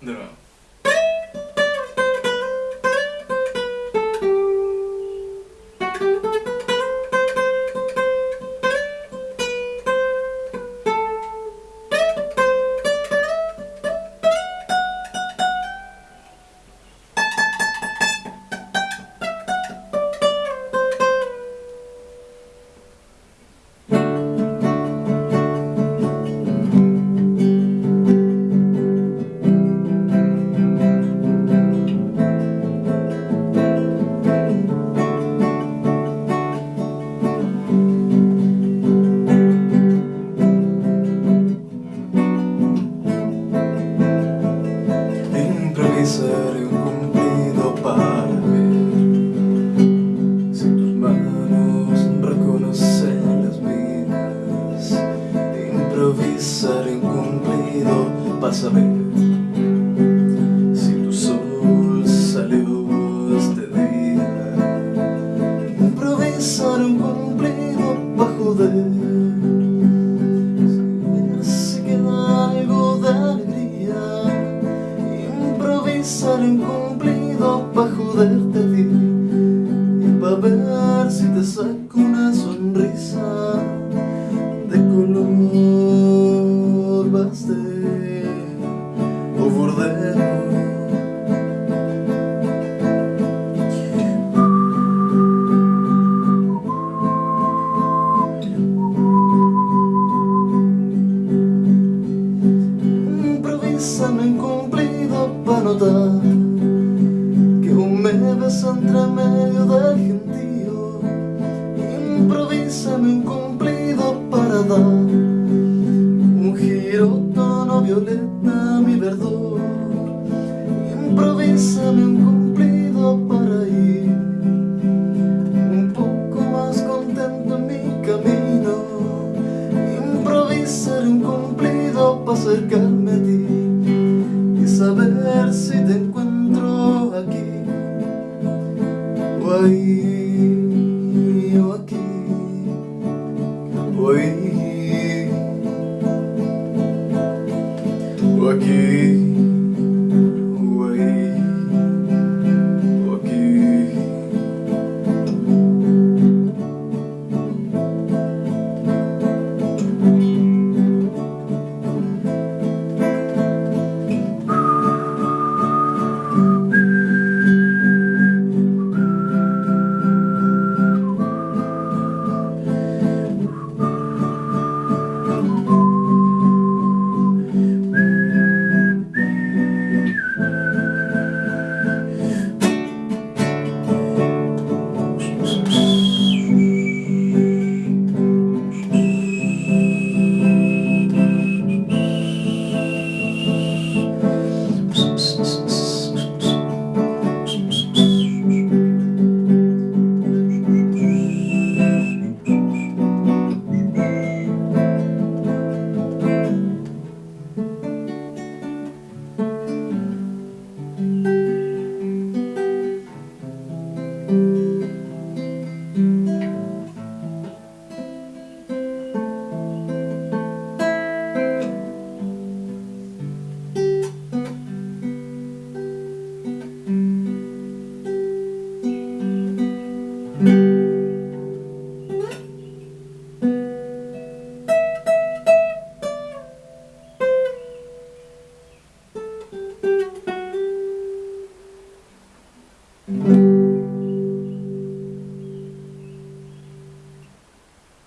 De nuevo. Improvisaré un cumplido para ver Si tus manos reconocen las mías Improvisaré un cumplido para saber joderte a Y pa' ver si te saco una sonrisa De color pastel o bordero Improvísame un cumplido pa' notar entre medio del gentío. Improvísame un cumplido para dar Un giro tono violeta a mi verdor. Improvísame un cumplido para ir Un poco más contento en mi camino. Improvisar un cumplido para acercarme o ahí o